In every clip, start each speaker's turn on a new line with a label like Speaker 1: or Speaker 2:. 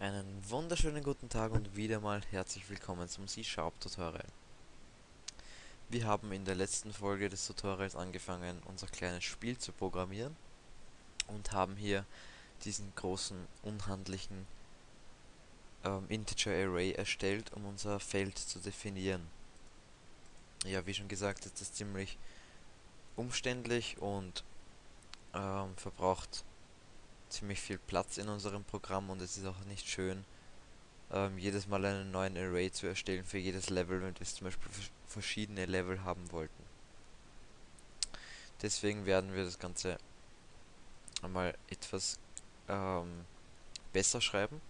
Speaker 1: Einen wunderschönen guten Tag und wieder mal herzlich willkommen zum C-Sharp Tutorial. Wir haben in der letzten Folge des Tutorials angefangen, unser kleines Spiel zu programmieren und haben hier diesen großen, unhandlichen ähm, Integer Array erstellt, um unser Feld zu definieren. Ja, wie schon gesagt, ist das ziemlich umständlich und ähm, verbraucht ziemlich viel Platz in unserem Programm und es ist auch nicht schön, ähm, jedes Mal einen neuen Array zu erstellen für jedes Level, wenn wir zum Beispiel verschiedene Level haben wollten. Deswegen werden wir das Ganze einmal etwas ähm, besser schreiben.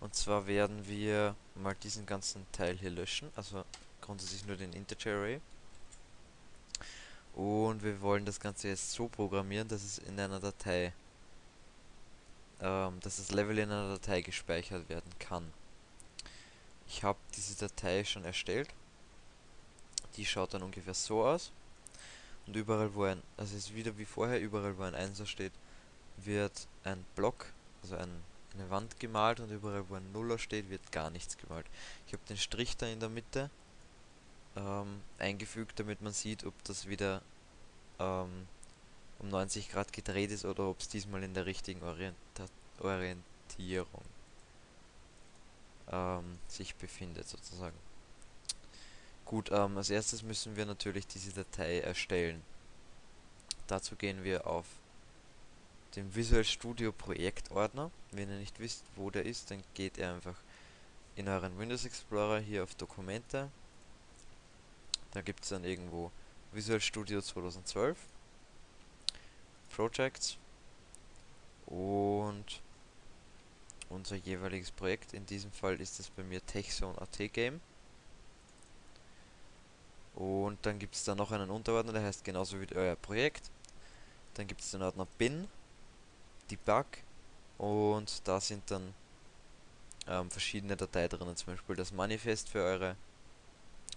Speaker 1: Und zwar werden wir mal diesen ganzen Teil hier löschen, also grundsätzlich nur den Integer Array. Und wir wollen das Ganze jetzt so programmieren, dass es in einer Datei ähm, dass das Level in einer Datei gespeichert werden kann. Ich habe diese Datei schon erstellt. Die schaut dann ungefähr so aus. Und überall wo ein, also ist wieder wie vorher, überall wo ein 1 steht, wird ein Block, also ein, eine Wand gemalt und überall wo ein Nuller steht, wird gar nichts gemalt. Ich habe den Strich da in der Mitte ähm, eingefügt, damit man sieht, ob das wieder ähm, um 90 Grad gedreht ist oder ob es diesmal in der richtigen Orienta Orientierung ähm, sich befindet sozusagen. Gut, ähm, als erstes müssen wir natürlich diese Datei erstellen. Dazu gehen wir auf den Visual Studio Projektordner. Wenn ihr nicht wisst, wo der ist, dann geht ihr einfach in euren Windows Explorer hier auf Dokumente. Da gibt es dann irgendwo Visual Studio 2012 Projects und unser jeweiliges Projekt. In diesem Fall ist es bei mir TechZone.at Game. Und dann gibt es da noch einen Unterordner, der heißt genauso wie euer Projekt. Dann gibt es den Ordner Bin, Debug und da sind dann ähm, verschiedene Dateien drinnen, zum Beispiel das Manifest für eure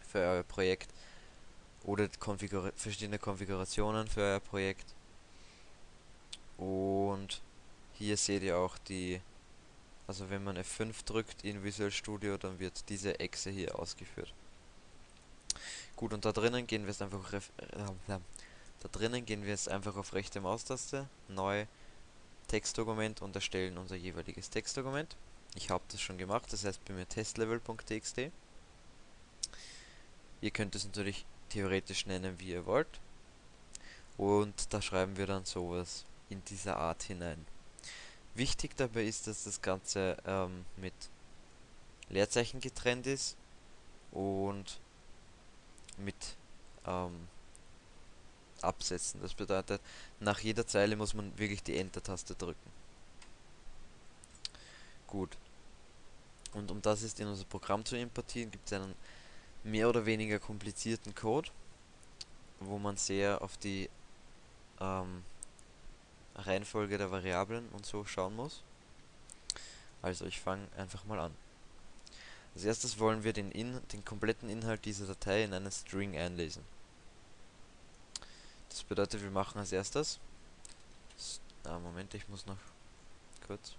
Speaker 1: für euer Projekt oder Konfigur verschiedene Konfigurationen für euer Projekt und hier seht ihr auch die, also wenn man F5 drückt in Visual Studio, dann wird diese Echse hier ausgeführt. Gut, und da drinnen gehen wir jetzt einfach äh, da drinnen gehen wir jetzt einfach auf rechte Maustaste, neu Textdokument und erstellen unser jeweiliges Textdokument. Ich habe das schon gemacht, das heißt bei mir testlevel.txt. Ihr könnt es natürlich theoretisch nennen, wie ihr wollt. Und da schreiben wir dann sowas in dieser Art hinein. Wichtig dabei ist, dass das Ganze ähm, mit Leerzeichen getrennt ist und mit ähm, Absätzen. Das bedeutet, nach jeder Zeile muss man wirklich die Enter-Taste drücken. Gut. Und um das jetzt in unser Programm zu importieren, gibt es einen mehr oder weniger komplizierten Code, wo man sehr auf die ähm, Reihenfolge der Variablen und so schauen muss. Also ich fange einfach mal an. Als erstes wollen wir den, in, den kompletten Inhalt dieser Datei in einen String einlesen. Das bedeutet, wir machen als erstes... Ah, Moment, ich muss noch kurz...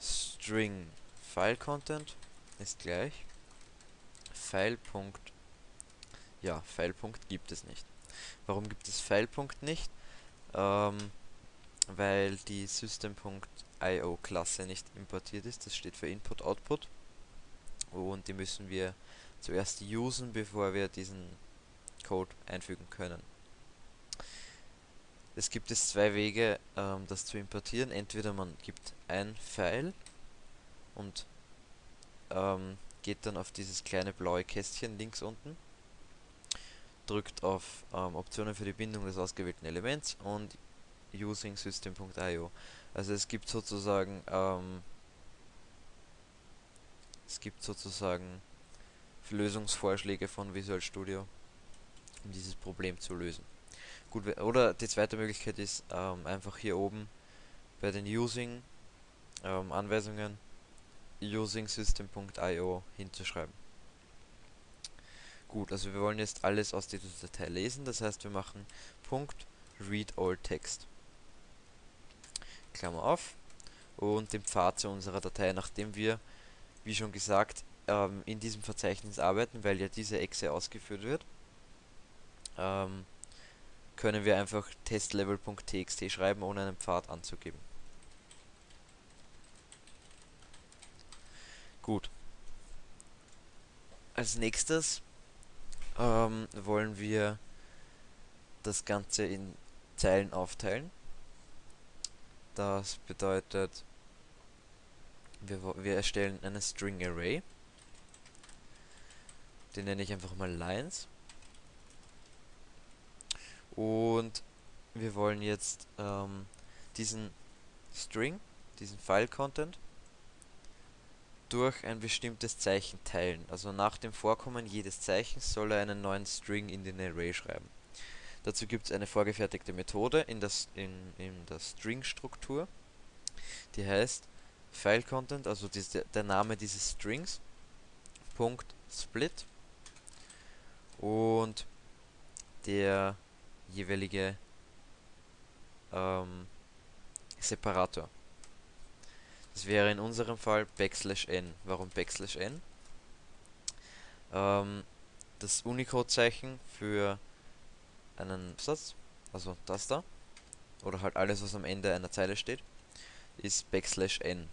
Speaker 1: String File Content ist gleich File. Ja, File. gibt es nicht. Warum gibt es File.nicht? nicht? Ähm, weil die System.io Klasse nicht importiert ist. Das steht für Input Output. Und die müssen wir zuerst usen, bevor wir diesen Code einfügen können. Es gibt es zwei Wege, ähm, das zu importieren. Entweder man gibt ein File und ähm, geht dann auf dieses kleine blaue Kästchen links unten drückt auf ähm, Optionen für die Bindung des ausgewählten Elements und using system.io. Also es gibt sozusagen ähm, es gibt sozusagen Lösungsvorschläge von Visual Studio, um dieses Problem zu lösen. Gut, oder die zweite Möglichkeit ist ähm, einfach hier oben bei den Using ähm, Anweisungen using system.io hinzuschreiben. Gut, also wir wollen jetzt alles aus dieser Datei lesen, das heißt wir machen Punkt read all text. Klammer auf. und den Pfad zu unserer Datei, nachdem wir, wie schon gesagt, ähm, in diesem Verzeichnis arbeiten, weil ja diese Exe ausgeführt wird, ähm, können wir einfach testlevel.txt schreiben, ohne einen Pfad anzugeben. Gut. Als nächstes ähm, wollen wir das Ganze in Zeilen aufteilen. Das bedeutet, wir, wir erstellen eine String Array. Den nenne ich einfach mal Lines. Und wir wollen jetzt ähm, diesen String, diesen File-Content, durch ein bestimmtes Zeichen teilen. Also nach dem Vorkommen jedes Zeichens soll er einen neuen String in den Array schreiben. Dazu gibt es eine vorgefertigte Methode in, das, in, in der String-Struktur, die heißt File-Content, also diese, der Name dieses Strings, Punkt Split und der jeweilige ähm, Separator. Das wäre in unserem Fall Backslash n. Warum Backslash n? Ähm, das Unicode-Zeichen für einen Absatz, also das da, oder halt alles, was am Ende einer Zeile steht, ist Backslash n.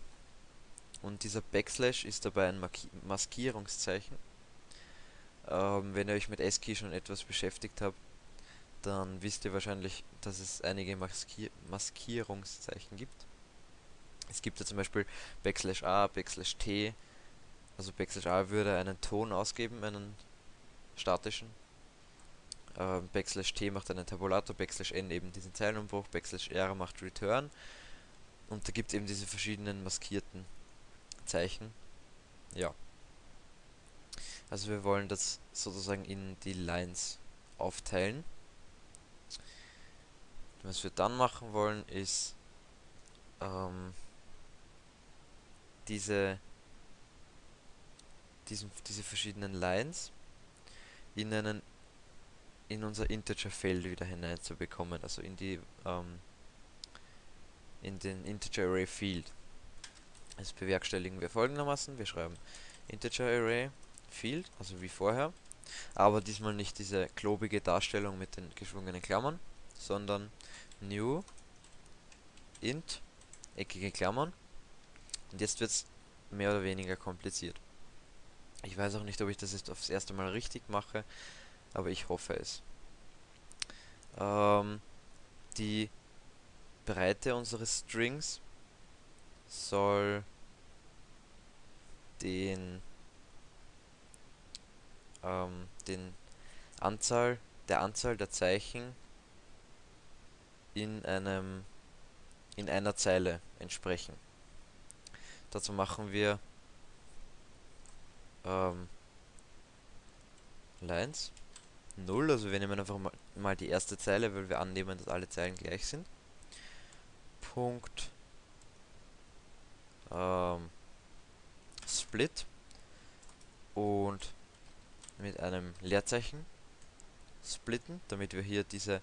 Speaker 1: Und dieser Backslash ist dabei ein Marki Maskierungszeichen. Ähm, wenn ihr euch mit ASCII schon etwas beschäftigt habt, dann wisst ihr wahrscheinlich, dass es einige Maskier Maskierungszeichen gibt. Es gibt ja zum Beispiel Backslash A, Backslash T. Also Backslash A würde einen Ton ausgeben, einen statischen. Ähm, Backslash T macht einen Tabulator, Backslash N eben diesen Zeilenumbruch, Backslash R macht Return. Und da gibt es eben diese verschiedenen maskierten Zeichen. Ja. Also wir wollen das sozusagen in die Lines aufteilen. Was wir dann machen wollen, ist ähm, diese, diesen, diese verschiedenen Lines in einen in unser Integer-Feld wieder hineinzubekommen, also in die ähm, in den Integer Array Field. Das bewerkstelligen wir folgendermaßen: Wir schreiben Integer Array Field, also wie vorher, aber diesmal nicht diese klobige Darstellung mit den geschwungenen Klammern, sondern New Int eckige Klammern und jetzt wird es mehr oder weniger kompliziert. Ich weiß auch nicht, ob ich das jetzt aufs erste Mal richtig mache, aber ich hoffe es. Ähm, die Breite unseres Strings soll den ähm, den Anzahl der Anzahl der Zeichen in einem in einer Zeile entsprechen. Dazu machen wir ähm, Lines 0, also wir nehmen einfach mal, mal die erste Zeile, weil wir annehmen, dass alle Zeilen gleich sind. Punkt ähm, Split und mit einem Leerzeichen splitten, damit wir hier diese,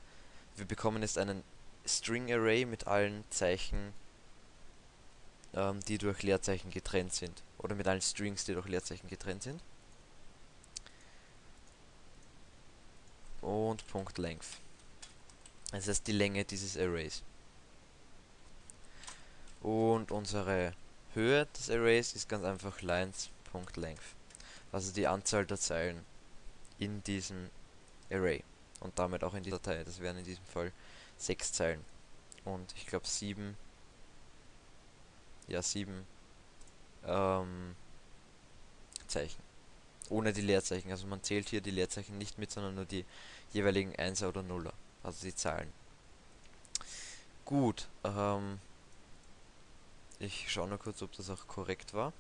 Speaker 1: wir bekommen jetzt einen String Array mit allen Zeichen ähm, die durch Leerzeichen getrennt sind. Oder mit allen Strings, die durch Leerzeichen getrennt sind. Und Punkt Length. Das heißt die Länge dieses Arrays. Und unsere Höhe des Arrays ist ganz einfach lines.length. Also die Anzahl der Zeilen in diesem Array. Und damit auch in dieser Datei. Das wären in diesem Fall sechs Zeilen. Und ich glaube sieben ja, sieben ähm, Zeichen. Ohne die Leerzeichen. Also man zählt hier die Leerzeichen nicht mit, sondern nur die jeweiligen 1er oder 0er. Also die Zahlen. Gut. Ähm, ich schaue nur kurz, ob das auch korrekt war.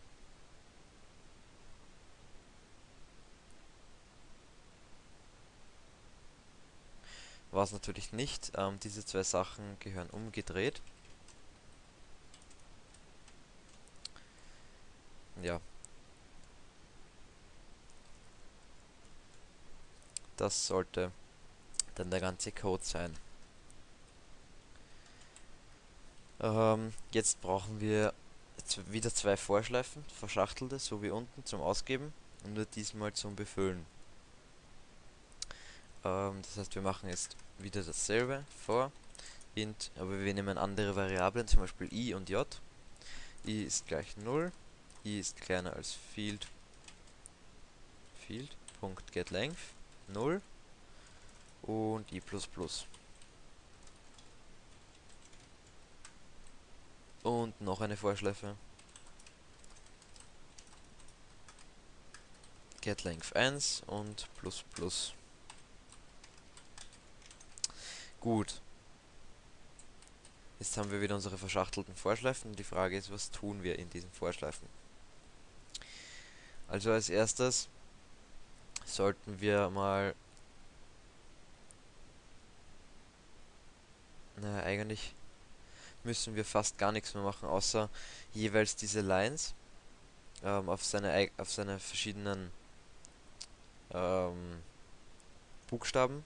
Speaker 1: War es natürlich nicht. Ähm, diese zwei Sachen gehören umgedreht. Ja. Das sollte dann der ganze Code sein. Ähm, jetzt brauchen wir wieder zwei Vorschleifen, verschachtelte, so wie unten zum Ausgeben und nur diesmal zum Befüllen. Ähm, das heißt, wir machen jetzt wieder dasselbe vor int, aber wir nehmen andere Variablen, zum Beispiel i und j. i ist gleich 0, i ist kleiner als field field.getLength 0 und i++. Und noch eine Vorschleife. getLength 1 und plus plus. Gut. Jetzt haben wir wieder unsere verschachtelten Vorschleifen. Die Frage ist, was tun wir in diesen Vorschleifen? Also als erstes sollten wir mal... Naja, eigentlich müssen wir fast gar nichts mehr machen, außer jeweils diese Lines ähm, auf, seine, auf seine verschiedenen ähm, Buchstaben.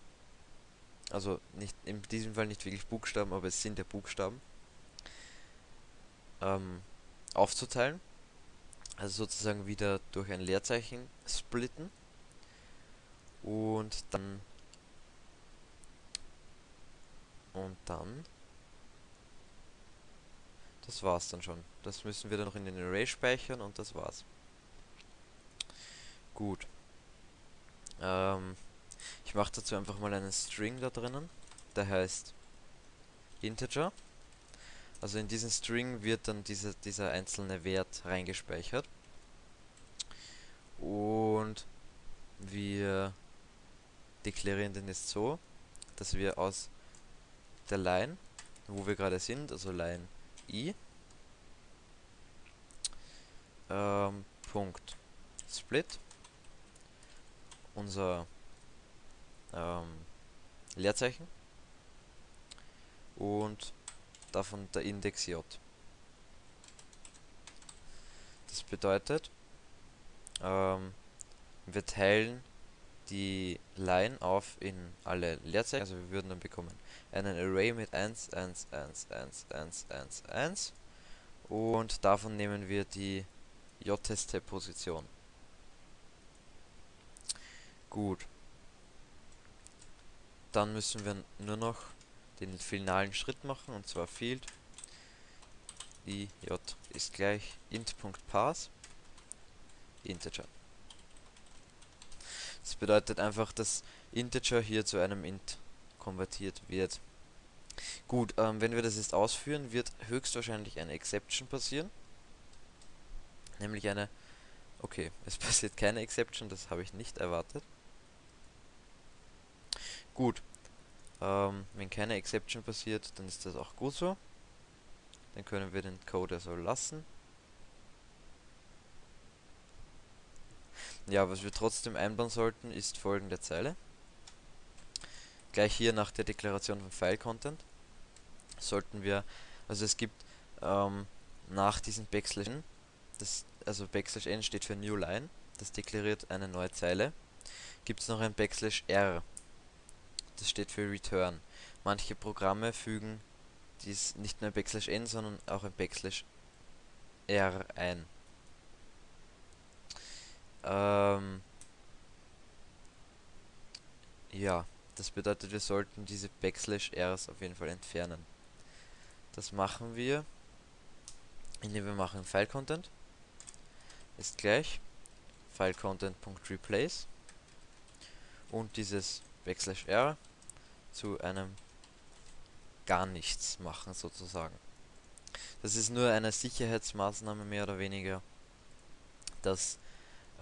Speaker 1: Also nicht in diesem Fall nicht wirklich Buchstaben, aber es sind ja Buchstaben. Ähm, aufzuteilen. Also sozusagen wieder durch ein Leerzeichen splitten. Und dann und dann das war's dann schon. Das müssen wir dann noch in den Array speichern und das war's. Gut. Ähm, ich mache dazu einfach mal einen String da drinnen. Der heißt Integer. Also in diesen String wird dann diese, dieser einzelne Wert reingespeichert. Und wir deklarieren den jetzt so, dass wir aus der Line, wo wir gerade sind, also Line i ähm, Punkt Split unser ähm, Leerzeichen und davon der Index j. Das bedeutet, ähm, wir teilen die Line auf in alle Leerzeichen, also wir würden dann bekommen einen Array mit 1, 1, 1, 1, 1, 1, 1 und davon nehmen wir die j-Position. Position. Gut. Dann müssen wir nur noch den finalen Schritt machen und zwar field i j ist gleich int.parse integer. Das bedeutet einfach, dass integer hier zu einem int konvertiert wird. Gut, ähm, wenn wir das jetzt ausführen, wird höchstwahrscheinlich eine Exception passieren. Nämlich eine... Okay, es passiert keine Exception, das habe ich nicht erwartet. Gut, ähm, wenn keine Exception passiert, dann ist das auch gut so. Dann können wir den Code so lassen. Ja, was wir trotzdem einbauen sollten, ist folgende Zeile gleich hier nach der Deklaration von File Content sollten wir, also es gibt ähm, nach diesem Backslash n, das, also Backslash n steht für New Line, das deklariert eine neue Zeile, gibt es noch ein Backslash r, das steht für Return. Manche Programme fügen dies nicht nur Backslash n, sondern auch Backslash r ein. Ähm, ja. Das bedeutet, wir sollten diese Backslash Rs auf jeden Fall entfernen. Das machen wir, indem wir machen File Content ist gleich File Content.replace und dieses Backslash R zu einem gar nichts machen sozusagen. Das ist nur eine Sicherheitsmaßnahme mehr oder weniger, dass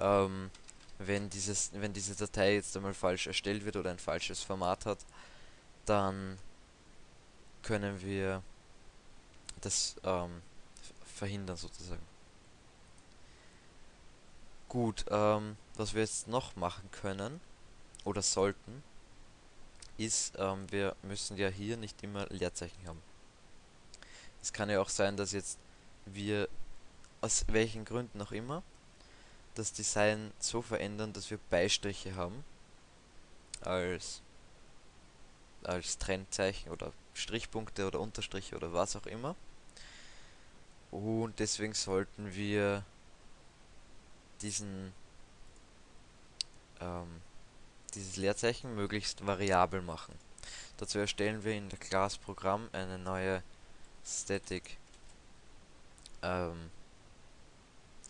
Speaker 1: ähm, wenn, dieses, wenn diese Datei jetzt einmal falsch erstellt wird oder ein falsches Format hat, dann können wir das ähm, verhindern sozusagen. Gut, ähm, was wir jetzt noch machen können oder sollten, ist, ähm, wir müssen ja hier nicht immer Leerzeichen haben. Es kann ja auch sein, dass jetzt wir aus welchen Gründen auch immer das Design so verändern, dass wir Beistriche haben als als Trennzeichen oder Strichpunkte oder Unterstriche oder was auch immer. Und deswegen sollten wir diesen ähm, dieses Leerzeichen möglichst variabel machen. Dazu erstellen wir in der Class Programm eine neue Static ähm,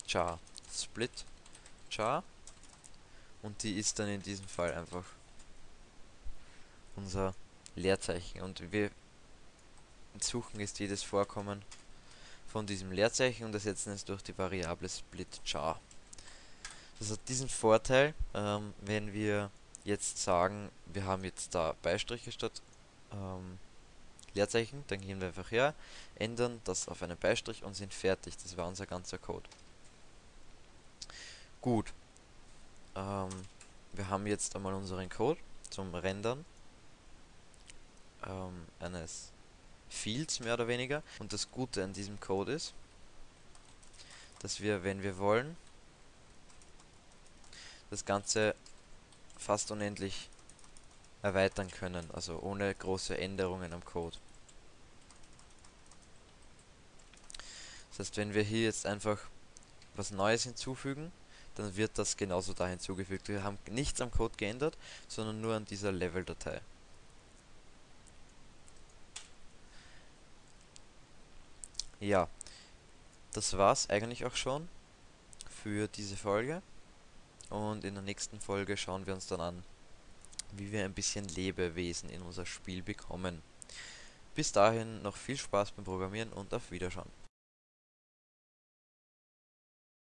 Speaker 1: char split char und die ist dann in diesem Fall einfach unser Leerzeichen und wir suchen ist jedes Vorkommen von diesem Leerzeichen und ersetzen es durch die Variable split char. Das hat diesen Vorteil, ähm, wenn wir jetzt sagen, wir haben jetzt da Beistriche statt ähm, Leerzeichen, dann gehen wir einfach her, ändern das auf einen Beistrich und sind fertig. Das war unser ganzer Code. Gut. Ähm, wir haben jetzt einmal unseren Code zum Rendern ähm, eines Fields mehr oder weniger. Und das Gute an diesem Code ist, dass wir, wenn wir wollen, das Ganze fast unendlich erweitern können, also ohne große Änderungen am Code. Das heißt, wenn wir hier jetzt einfach was Neues hinzufügen, dann wird das genauso da hinzugefügt. Wir haben nichts am Code geändert, sondern nur an dieser Level-Datei. Ja, das war's eigentlich auch schon für diese Folge. Und in der nächsten Folge schauen wir uns dann an, wie wir ein bisschen Lebewesen in unser Spiel bekommen. Bis dahin noch viel Spaß beim Programmieren und auf Wiederschauen.